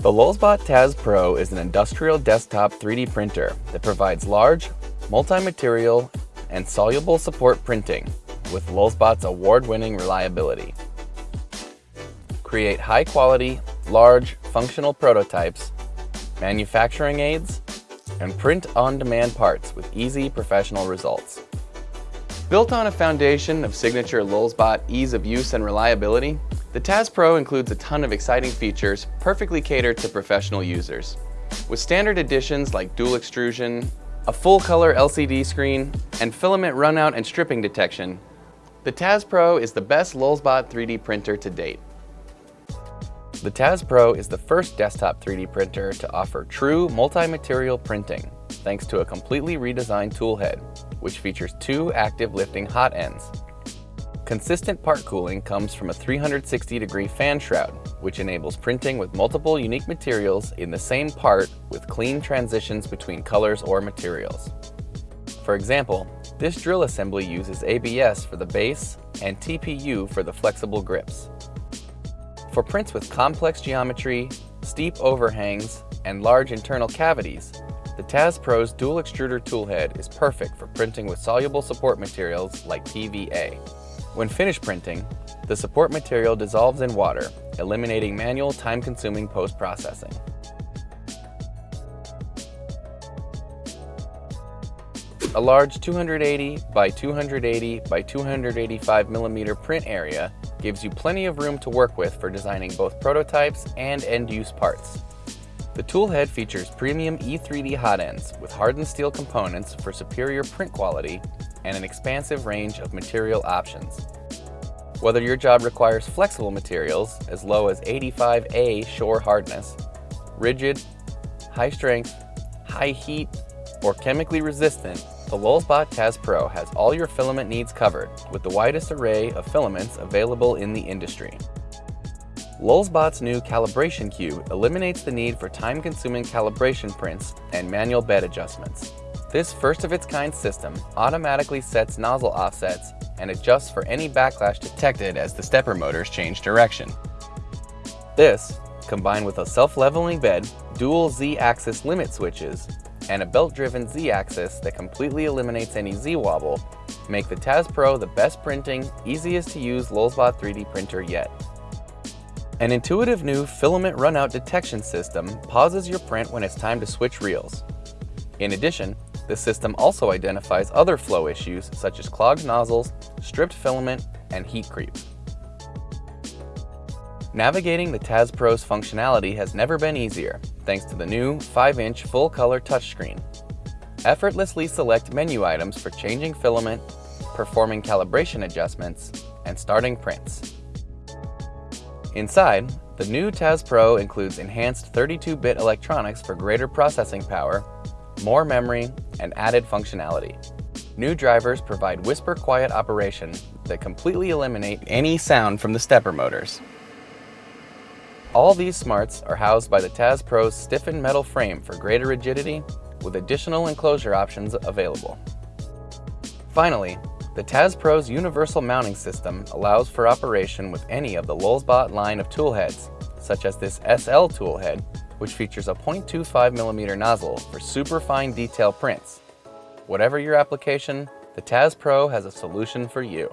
The Lulzbot Taz Pro is an industrial desktop 3D printer that provides large, multi-material, and soluble support printing with Lulzbot's award-winning reliability. Create high-quality, large, functional prototypes, manufacturing aids, and print on-demand parts with easy professional results. Built on a foundation of signature Lulzbot ease of use and reliability, the Taz Pro includes a ton of exciting features perfectly catered to professional users. With standard additions like dual extrusion, a full-color LCD screen, and filament runout and stripping detection, the Taz Pro is the best Lulzbot 3D printer to date. The Taz Pro is the first desktop 3D printer to offer true multi-material printing, thanks to a completely redesigned toolhead, which features two active lifting hot ends Consistent part cooling comes from a 360 degree fan shroud, which enables printing with multiple unique materials in the same part with clean transitions between colors or materials. For example, this drill assembly uses ABS for the base and TPU for the flexible grips. For prints with complex geometry, steep overhangs, and large internal cavities, the Taz Pro's dual extruder toolhead is perfect for printing with soluble support materials like PVA. When finished printing, the support material dissolves in water, eliminating manual time-consuming post-processing. A large 280 by 280 by 285 millimeter print area gives you plenty of room to work with for designing both prototypes and end-use parts. The toolhead features premium E3D hot ends with hardened steel components for superior print quality and an expansive range of material options. Whether your job requires flexible materials as low as 85A shore hardness, rigid, high strength, high heat, or chemically resistant, the Lulzbot Taz Pro has all your filament needs covered with the widest array of filaments available in the industry. Lulzbot's new calibration cube eliminates the need for time-consuming calibration prints and manual bed adjustments. This first-of-its-kind system automatically sets nozzle offsets and adjusts for any backlash detected as the stepper motors change direction. This, combined with a self-leveling bed, dual Z-axis limit switches, and a belt-driven Z-axis that completely eliminates any Z-wobble, make the Taz Pro the best printing, easiest to use Lulzbot 3D printer yet. An intuitive new filament runout detection system pauses your print when it's time to switch reels. In addition, the system also identifies other flow issues such as clogged nozzles, stripped filament, and heat creep. Navigating the Taz Pro's functionality has never been easier thanks to the new 5-inch full-color touchscreen. Effortlessly select menu items for changing filament, performing calibration adjustments, and starting prints. Inside, the new Taz Pro includes enhanced 32-bit electronics for greater processing power more memory, and added functionality. New drivers provide whisper quiet operation that completely eliminate any sound from the stepper motors. All these smarts are housed by the Taz Pro's stiffened metal frame for greater rigidity with additional enclosure options available. Finally, the Taz Pro's universal mounting system allows for operation with any of the Lulzbot line of toolheads, such as this SL toolhead which features a 0.25mm nozzle for super fine detail prints. Whatever your application, the Taz Pro has a solution for you.